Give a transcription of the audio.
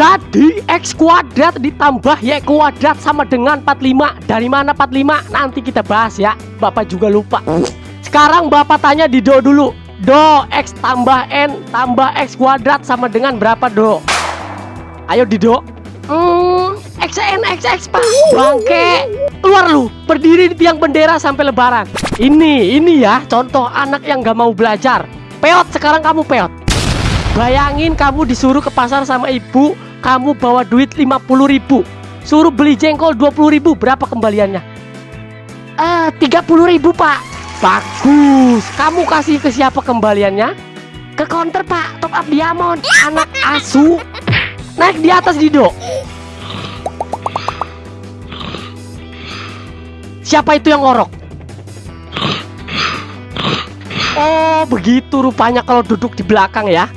Jadi X kuadrat ditambah Y kuadrat sama dengan 45 Dari mana 45? Nanti kita bahas ya. Bapak juga lupa. Sekarang Bapak tanya di Do dulu. Do X tambah N tambah X kuadrat sama dengan berapa Do? Ayo di Do. Hmm, XN XX pak. Bangke. Keluar lu. Berdiri di tiang bendera sampai lebaran. Ini, ini ya Contoh anak yang gak mau belajar. Peot, sekarang kamu peot Bayangin kamu disuruh ke pasar sama ibu, kamu bawa duit 50 ribu. Suruh beli jengkol 20 ribu, berapa kembaliannya? Eh, 30 ribu pak. Bagus. Kamu kasih ke siapa kembaliannya? Ke counter pak, top up diamond. Anak asu. Naik di atas Dido. Siapa itu yang ngorok? Oh, begitu rupanya kalau duduk di belakang ya.